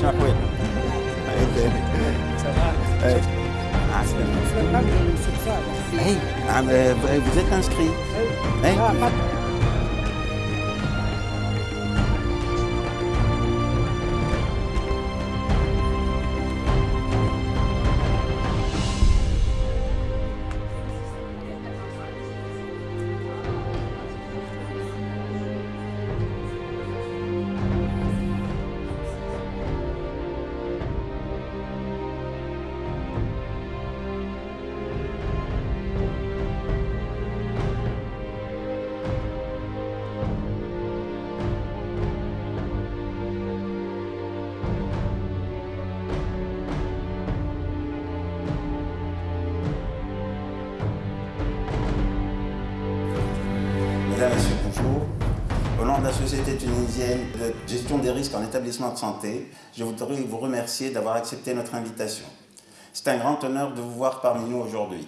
Chaque fois. Ça va? Hey. Euh, vous êtes inscrit. Ah, Gestion des risques en établissement de santé, je voudrais vous remercier d'avoir accepté notre invitation. C'est un grand honneur de vous voir parmi nous aujourd'hui.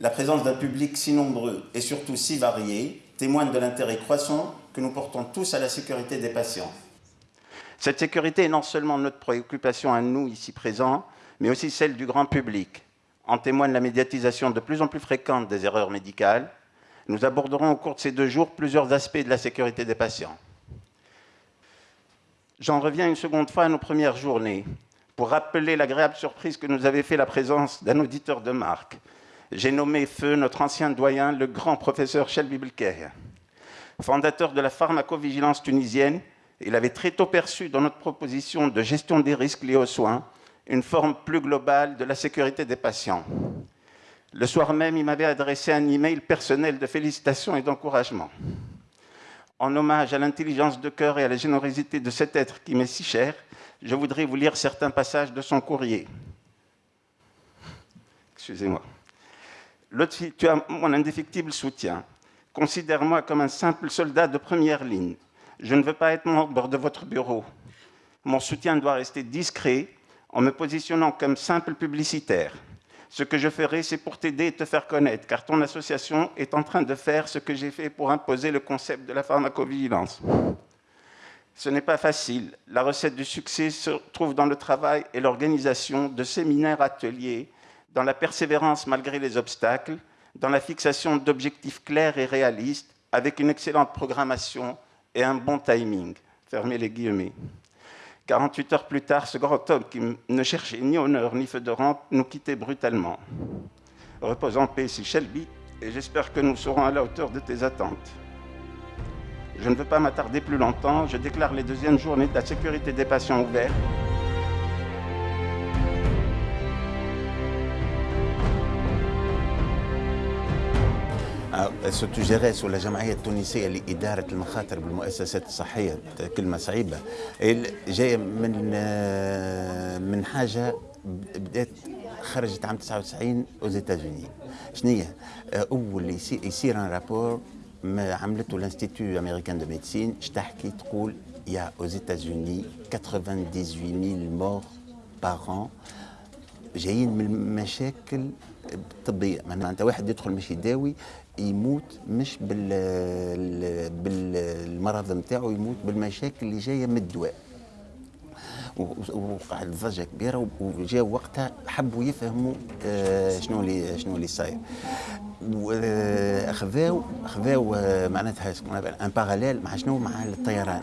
La présence d'un public si nombreux et surtout si varié témoigne de l'intérêt croissant que nous portons tous à la sécurité des patients. Cette sécurité est non seulement notre préoccupation à nous ici présents, mais aussi celle du grand public. En témoigne la médiatisation de plus en plus fréquente des erreurs médicales, nous aborderons au cours de ces deux jours plusieurs aspects de la sécurité des patients. J'en reviens une seconde fois à nos premières journées pour rappeler l'agréable surprise que nous avait fait la présence d'un auditeur de marque. J'ai nommé Feu notre ancien doyen, le grand professeur Shelby Bilkey. Fondateur de la pharmacovigilance tunisienne, il avait très tôt perçu dans notre proposition de gestion des risques liés aux soins une forme plus globale de la sécurité des patients. Le soir même, il m'avait adressé un email personnel de félicitations et d'encouragement. En hommage à l'intelligence de cœur et à la générosité de cet être qui m'est si cher, je voudrais vous lire certains passages de son courrier. Excusez-moi. Tu as mon indéfectible soutien. Considère-moi comme un simple soldat de première ligne. Je ne veux pas être membre de votre bureau. Mon soutien doit rester discret en me positionnant comme simple publicitaire. Ce que je ferai, c'est pour t'aider et te faire connaître, car ton association est en train de faire ce que j'ai fait pour imposer le concept de la pharmacovigilance. Ce n'est pas facile. La recette du succès se trouve dans le travail et l'organisation de séminaires ateliers, dans la persévérance malgré les obstacles, dans la fixation d'objectifs clairs et réalistes, avec une excellente programmation et un bon timing. Fermez les guillemets. 48 heures plus tard, ce grand homme qui ne cherchait ni honneur ni feu de rampe nous quittait brutalement. Repose en paix ici, Shelby, et j'espère que nous serons à la hauteur de tes attentes. Je ne veux pas m'attarder plus longtemps, je déclare les deuxièmes journées de la sécurité des patients ouvertes. ستجرس ولا جمعية تونسية لإدارة المخاطر بالمؤسسات الصحية كلمة صعيبة. جاية من من حاجة بدأت خرجت عام 99 aux États-Unis. شنو أول يصير un rapport ما عملته ال Institut américain de médecine تحكي؟ تقول يا aux États-Unis 98 000 morts par an. جايين من مشاكل طبية. معناتها واحد يدخل مش يداوي يموت مش بال بالمرض نتاعو يموت بالمشاكل اللي جاية من الدواء. وقعت ضجه كبيرة وجاء وقتها حبوا يفهموا آه، شنو اللي شنو اللي صاير. واخذاو اخذاو معناتها ان باراليل مع شنو؟ مع الطيران.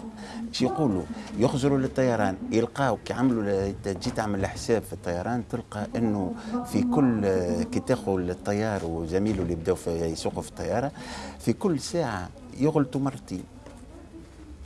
شو يقولوا؟ يخزروا للطيران. يلقاو كي عملوا تجي تعمل الحساب في الطيران تلقى إنه في كل كي تاخذ الطيار وزميله اللي بداوا يسوقوا في الطيارة في كل ساعة يغلطوا مرتين.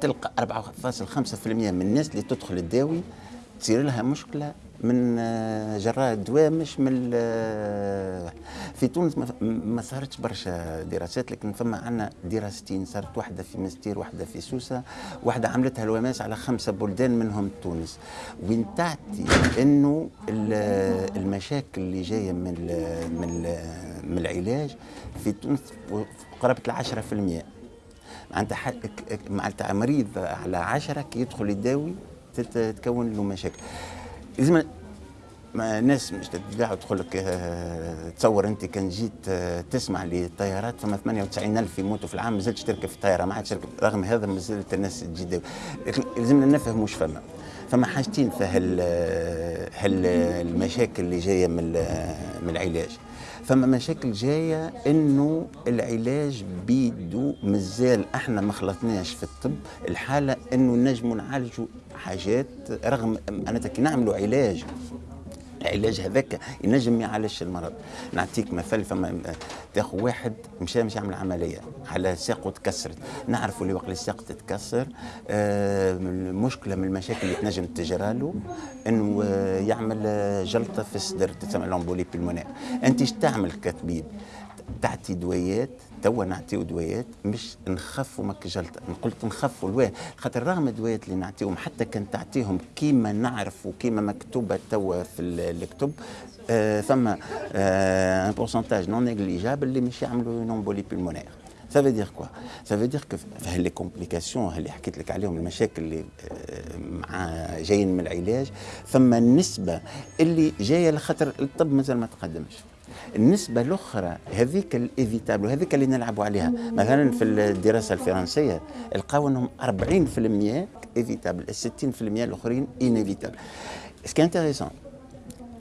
تلقى 4.5% من الناس اللي تدخل الداوي تصير لها مشكلة من آه، جراء الدواء مش من آه، في تونس ما صارتش برشا دراسات لكن فما عندنا دراستين صارت واحدة في مستير واحدة في سوسة واحدة عملتها الوماس على خمسة بلدان منهم تونس. وين تعطي إنه المشاكل اللي جاية من من العلاج في تونس قرابه ال 10% معناتها معناتها مريض على 10 كي يدخل يداوي تتكون له مشاكل. لازم ناس مش تتباع تقول لك آه تصور أنت كان جيت آه تسمع للطيارات فما 98 ألف يموتوا في العام ما زلتش تركب في الطيارة ما عادش رغم هذا ما زلت الناس تجي لازمنا نفهم واش فما. فما حاجتين في هال المشاكل اللي جاية من من العلاج. فما مشاكل جاية إنه العلاج بيدو مازال إحنا ما خلطناش في الطب الحالة إنه نجموا نعالجوا حاجات رغم معناتها كي نعملوا علاج العلاج هذاك ينجم ما المرض. نعطيك مثال فما تاخذ واحد مشى مش يعمل عملية على ساقه تكسرت نعرفوا اللي وقت الساق تتكسر آه مشكلة من المشاكل اللي تنجم تجرى له إنه آه يعمل جلطة في الصدر تسمى l'embolie pulmonaire أنت إيش تعمل كطبيب تعطي دويات توا نعطيو دويات مش نخفوا مك جلطة. قلت نخفوا الواه خاطر رغم الدويات اللي نعطيهم حتى كان تعطيهم كيما نعرفوا كيما مكتوبة توا في الكتب آه ثم un pourcentage non négligeable اللي مش يعملوا une embolie pulmonaire Ça veut dire quoi? Ça veut dire que les complications اللي حكيت لك عليهم المشاكل اللي مع جايين من العلاج ثم النسبة اللي جاية لخاطر الطب مازال ما تقدمش. النسبة الأخرى هذيك ال évitable وهذيك اللي نلعبوا عليها. مثلا في الدراسة الفرنسية لقاو أنهم 40% évitable ال 60% الآخرين inévitable ce qui est intéressant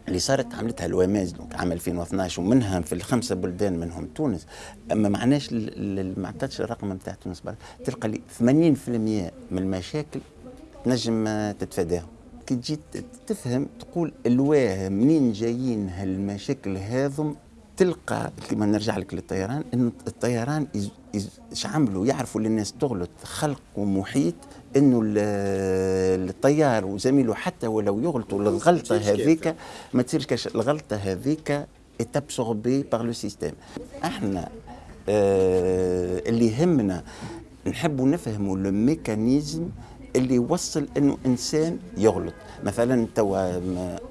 اللي صارت عملتها ال OMS donc عام 2012 ومنها في الخمسة بلدان منهم تونس اما معناش ما عطاتش الرقم نتاع تونس تلقى لي 80% من المشاكل تنجم تتفاداهم. كي تجي تفهم تقول الواه منين جايين هالمشاكل هذم تلقى كما نرجع لك للطيران إن الطيران إيش عملوا؟ يعرفوا للناس تغلط. خلقوا محيط إنه الطيار وزميله حتى ولو يغلطوا الغلطة هذيك ما تصيرش كاش الغلطة هذيك absorbée par le système إحنا آه اللي يهمنا نحبوا نفهموا le mécanisme اللي يوصل إنه إنسان يغلط. مثلا توا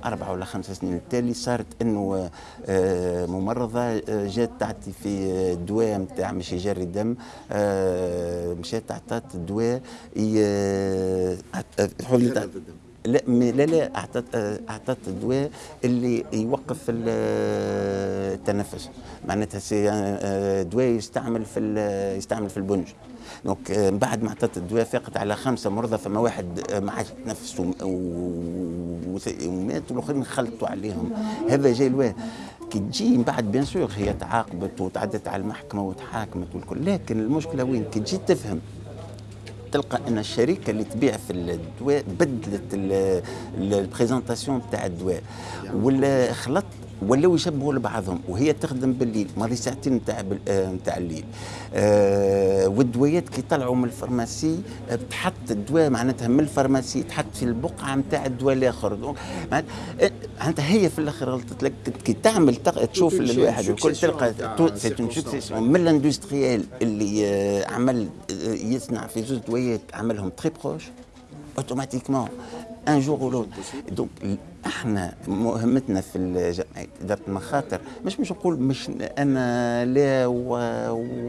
أربع ولا خمس سنين التالي صارت إنه آه، ممرضة آه، جات تعطي في دواء نتاع مش يجري دم آه، مشات عطات دواء لا لا لا أعطت أعطت الدواء اللي يوقف التنفس. معناتها دواء يستعمل في يستعمل في البنج. donc من بعد ما اعطت الدواء فاقت على خمسة مرضى فما واحد ما عادش يتنفس ومات والآخرين خلطوا عليهم. هذا جاي الواه كي تجي من بعد bien sûr هي تعاقبت وتعدت على المحكمة وتحاكمت والكل. لكن المشكلة وين؟ كي تجي تفهم تلقى أن الشركة اللي تبيع في الدواء بدلت ال présentation تاع الدواء. ولا خلط ولاو يشبهوا لبعضهم وهي تخدم بالليل. ماضي ساعتين نتاع نتاع الليل. آه والدويات كي طلعوا من ال pharmacie آه، تحط الدواء معناتها من ال pharmacie تحط في البقعة نتاع الدواء الآخر. معناتها هي في الآخر غلطت. لك كي تعمل تشوف الواحد الكل تلقى من l'industriel اللي آه، عمل آه، يصنع في زوج دويات عملهم très proches automatiquement un jour ou l'autre donc إحنا مهمتنا في اداره المخاطر. مش مش نقول مش أنا لا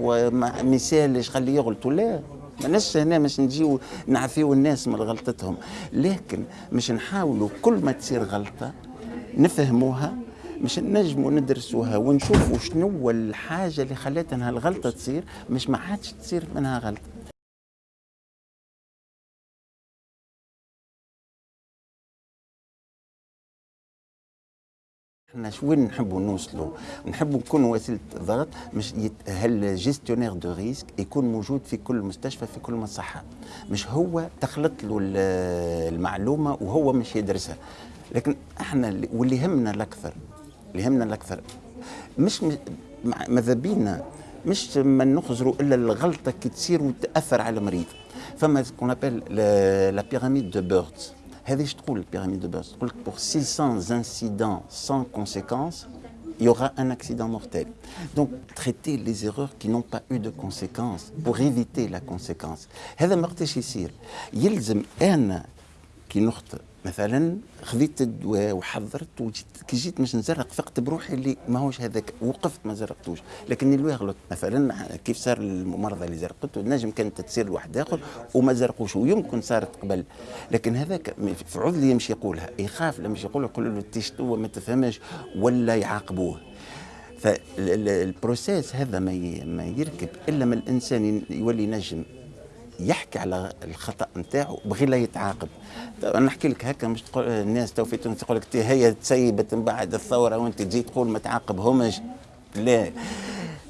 ومثال خليه يغلطوا لا. ماناش هنا مش نجيو نعفيو الناس من غلطتهم. لكن مش نحاولوا كل ما تصير غلطة نفهموها مش نجموا ندرسوها ونشوفوا شنو الحاجة اللي خلتها الغلطه تصير مش ما عادش تصير منها غلطة. إحنا وين نحبوا نوصلوا؟ نحبوا نكون وسيلة ضغط مش هل gestionnaire de risques يكون موجود في كل مستشفى في كل مصحة. مش هو تخلط له المعلومة وهو مش يدرسها. لكن إحنا واللي يهمنا الاكثر اللي يهمنا الأكثر مش ماذا بينا مش ما نخزروا إلا الغلطة كي تصير وتأثر على المريض. فما كون appelle la pyramide de Bird هذه ايش تقول البيراميد دو بيرس تقول لك pour 600 incidents sans conséquences il y aura un accident mortel. Donc, traiter les erreurs qui n'ont pas eu de conséquences pour éviter la conséquence. هذا ما وقتاش يصير يلزم انا كي نخطئ مثلا خذيت الدواء وحضرت وجيت كي جيت مش نزرق فقت بروحي اللي ماهوش هذاك وقفت ما زرقتوش. لكن اللي يغلط مثلا كيف صار الممرضه اللي زرقته نجم كانت تصير لواحد آخر وما زرقوش ويمكن صارت قبل. لكن هذاك في عذر يمشي يقولها يخاف لما يقولها يقول له تيشتو ما تفهمش ولا يعاقبوه. فال processus هذا ما يركب إلا ما الإنسان يولي نجم. يحكي على الخطأ نتاعو بغير لا يتعاقب. أنا نحكي لك هكا مش تقول الناس تو في تونس تقول لك هي تسيبت من بعد الثورة وانت تجي تقول ما تعاقبهمش. لا.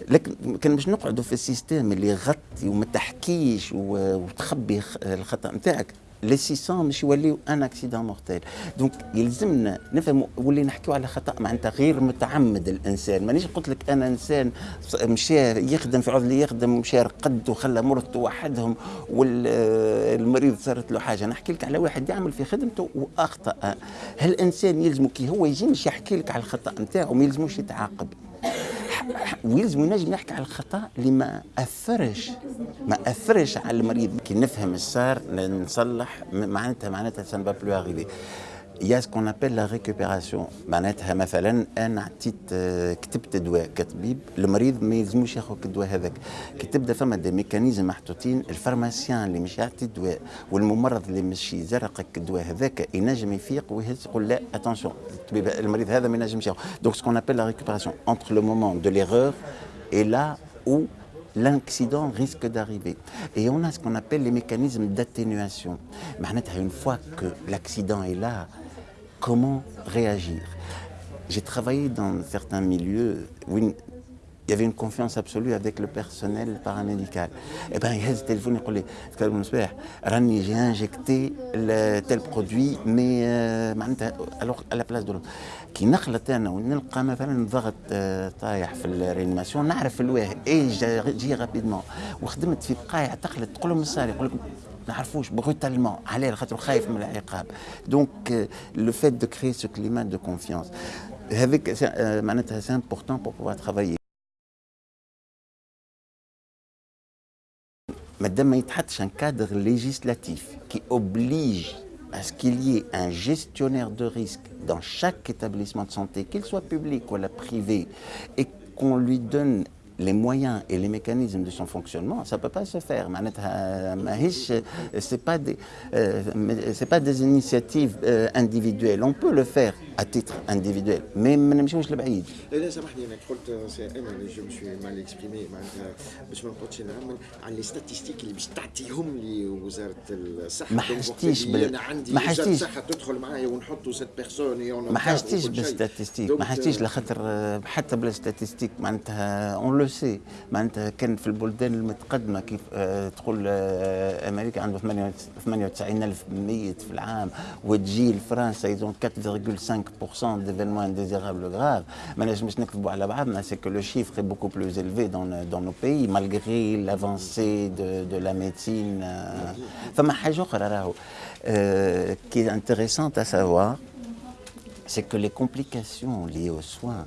لكن كان باش نقعدوا في ال système اللي يغطي وما تحكيش وتخبي الخطأ نتاعك. les 600 مش يوليو un accident mortel. donc يلزمنا نفهم واللي نحكيو على خطأ معناتها غير متعمد الإنسان. مانيش قلت لك أنا إنسان مشى يخدم في عذر يخدم مشى رقد وخلى مرته وحدهم والمريض صارت له حاجة. نحكي لك على واحد يعمل في خدمته وأخطأ. هل الانسان يلزمه كي هو يجي مش يحكي لك على الخطأ نتاعو ما يلزموش يتعاقب؟ ويلزم ينجم يحكي على الخطأ اللي ما أثرش ما أثرش على المريض. كي نفهم الصار نصلح معناتها معناتها سان با بلو اريفي يا سكون ابل لا ريكوبيراسيون معناتها مثلا انا عطيت كتبت دواء كطبيب المريض ما يلزموش ياخذ الدواء هذاك كي تبدا فما دي ميكانيزم محطوطين الفارماسيان اللي مش يعطي الدواء والممرض اللي مش يزرقك الدواء هذاك ينجم يفيق ويهز يقول لا اتونسيون الطبيب المريض هذا ما ينجمش ياخذ دونك سكون ابل لا ريكوبيراسيون انتر لو مومون دو ليغور اي لا او l'accident risque d'arriver. Et on a ce qu'on appelle les mécanismes d'atténuation. Une fois que l'accident est là, comment réagir. J'ai travaillé dans certains milieux où il y avait une confiance absolue avec le personnel paramédical. Et eh bien, il y a ce téléphone qui dit Rani, j'ai injecté tel produit, mais euh, alors à la place de l'autre. كي نخلط انا ونلقى مثلا ضغط طايح في الرينيماسيون نعرف الواه اي جي رابيدمون وخدمت في بقايع تخلط تقول لهم الصار يقول لك نعرفوش بروتالمون عليه خاطر خايف من العقاب دونك لو فيت دو كري سو كليما دو كونفيونس هذيك معناتها سي امبورتون بور بوفوار ترافايي مادام ما يتحطش ان كادر ليجيسلاتيف كي اوبليج à ce qu'il y ait un gestionnaire de risque dans chaque établissement de santé, qu'il soit public ou privé, et qu'on lui donne les moyens et les mécanismes de son fonctionnement, ça ne peut pas se faire. Ce n'est pas, des, euh, pas des initiatives euh, individuelles. On peut le faire à titre individuel, mais ما نمشيوش لبعيد. لا سامحني انا قلت انا اللي جو مسوي مال اكسبريمي معناتها باش ما نقولش نعمل على لي ستاتيستيك اللي باش تعطيهم لي وزاره الصحه ما حاجتيش بال... انا عندي ما حاجتيش الصحه تدخل معايا ونحطوا ست بيرسون ما حاجتيش بالستاتيستيك ما حاجتيش لخاطر حتى بلا ستاتيستيك معناتها اون لو سي معناتها كان في البلدان المتقدمه كيف آه تقول آه امريكا عنده 98 الف ميت في العام وتجي لفرنسا يزون 4,5 5% d'événements indésirables graves. Mais je me c'est que le chiffre est beaucoup plus élevé dans, dans nos pays, malgré l'avancée de, de, la médecine. Euh, qui est intéressante à savoir, c'est que les complications liées aux soins,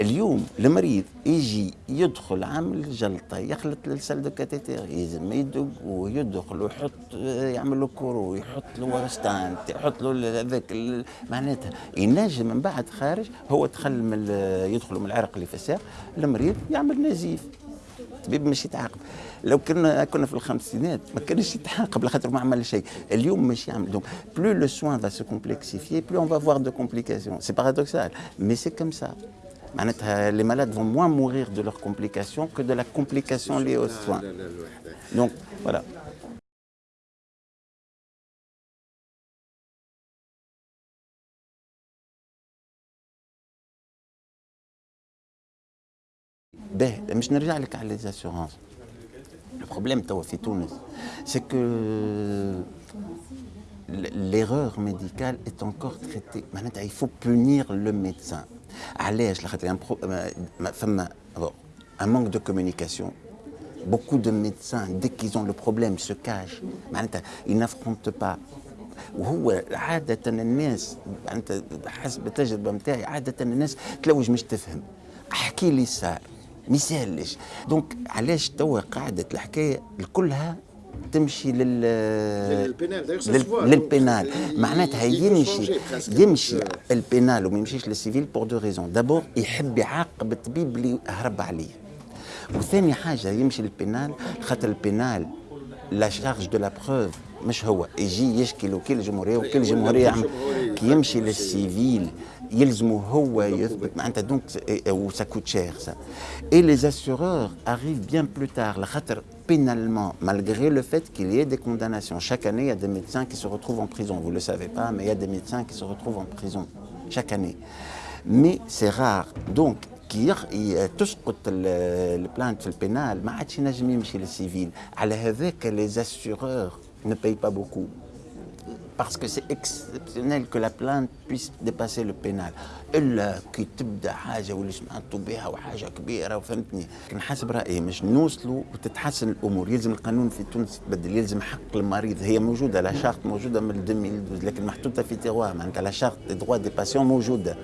اليوم المريض يجي يدخل عامل جلطة يخلط للسل دو كاتيتير يلزم يدق ويدخل ويحط يعمل له كورو يحط له ورستانت يحط له هذاك معناتها ينجم من بعد خارج هو دخل من يدخل من العرق اللي في الساق المريض يعمل نزيف. الطبيب مش يتعاقب لو كنا كنا في الخمسينات ما كانش يتعاقب لخاطر ما عمل شيء اليوم مش يعمل دونك بلو لو سوان va se complexifier plus on va voir de complications c'est paradoxal mais c'est comme ça معناتها les malades vont moins mourir de leurs complications que de la complication liée aux soins donc voilà باهي مش نرجع لك على لي اسيورونس البروبليم توا في تونس سي كو l'erreur médicale est encore traitée معناتها il faut punir le médecin علاش لخاطر فما un manque de communication beaucoup de médecins dès qu'ils ont le problème se cachent معناتها ils n'affrontent pas وهو عادة الناس أنت حسب التجربة نتاعي عادة الناس تلوج مش تفهم احكي لي صار ما يسهلش دونك علاش توا قاعدة الحكاية كلها تمشي لل لل pénal. معناتها يمشي يمشي ال pénal وما يمشيش لل civil pour deux raisons d'abord يحب يعاقب الطبيب اللي هرب عليه. وثاني حاجة يمشي لل pénal خاطر ال pénal la charge de la preuve مش هو. يجي يشكي لوكيل الجمهورية وكيل الجمهورية كي يمشي لل civil يلزمو هو يثبت معناتها دونك و سا كوت شير سا اي لي اسيورور اريف بيان بلو تار لخاطر pénalement, malgré le fait qu'il y ait des condamnations. Chaque année, il y a des médecins qui se retrouvent en prison. Vous ne le savez pas, mais il y a des médecins qui se retrouvent en prison chaque année. Mais c'est rare. Donc, كي تسقط البلانت في البينال ما عادش ينجم يمشي للسيفيل على هذاك لي اسيورور ne payent pas beaucoup Parce que c'est exceptionnel que la plainte puisse dépasser le pénal. إلا كي تبدأ حاجة واللي سمعتوا بها وحاجة كبيرة وفهمتني. لكن حسب رأيي باش نوصلوا وتتحسن الأمور. يلزم القانون في تونس يتبدل. يلزم حق المريض. هي موجودة la charte موجودة من 2012 لكن محطوطة في tiroir معناتها la charte des patients موجودة.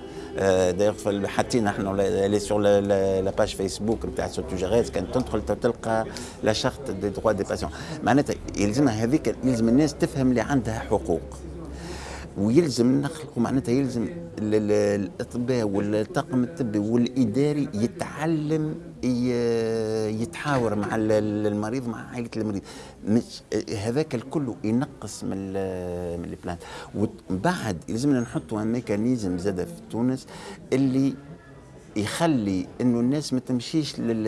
دايوغ حاطين إحنا اللي sur la page Facebook نتاع سوتو جيريز كان تدخل تلقى la charte des droits des patients معناتها يلزمها هذيك يلزم الناس تفهم اللي عندها حقوق ويلزم نخلقوا معناتها يلزم الأطباء والطاقم الطبي والإداري يتعلم يتحاور مع المريض مع عائله المريض. مش هذاك الكل ينقص من من ال plaintes. وبعد يلزمنا نحطوا mécanisme زاد في تونس اللي يخلي إنه الناس ما تمشيش لل...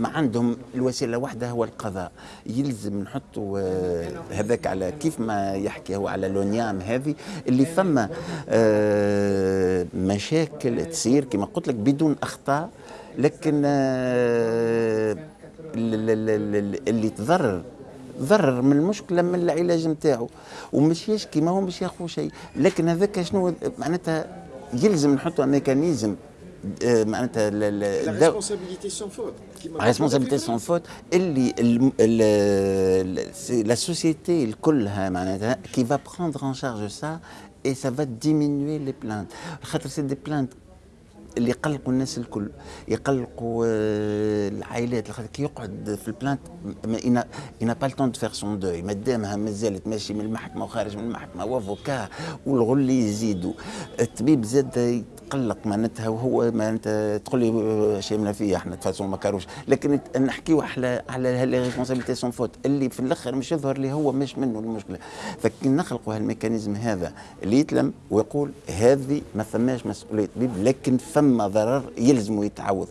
ما عندهم الوسيلة واحدة هو القضاء. يلزم نحطوا آه، هذاك على كيف ما يحكي هو على l'ONIAM هذه اللي فما آه، مشاكل تصير كما قلت لك بدون أخطاء لكن آه، اللي تضرر ضرر من المشكلة من العلاج نتاعو ومش يشكي ما هو مش ياخذ شيء. لكن هذاك شنو؟ معناتها يلزم نحطوا mécanisme معناتها لا ريسبونسابيلتي سون فوت ريسبونسابيلتي سون فوت اللي لا سوسيتي كلها معناتها كي فا بروندر ان شارج سا اي سا فا ديمينوي لي بلانت خاطر سي دي بلانت اللي يقلقوا الناس الكل يقلقوا العائلات كي يقعد في البلانت أنا با التون دو فير سون دوي مادامها مازالت ماشي من المحكمة وخارج من المحكمة وافوكا والغلي يزيدوا الطبيب زاد يتقلق معناتها وهو معناتها تقول لي شامله فيه إحنا تفاسون ما كاروش. لكن نحكيو على على لي ريسبونسابيلتي سون فوت اللي في الأخر مش يظهر لي هو مش منه المشكلة. فكي نخلقوا هالميكانيزم هذا اللي يتلم ويقول هذه ما ثماش مسؤولية طبيب لكن ثم ضرر يلزم يتعوض.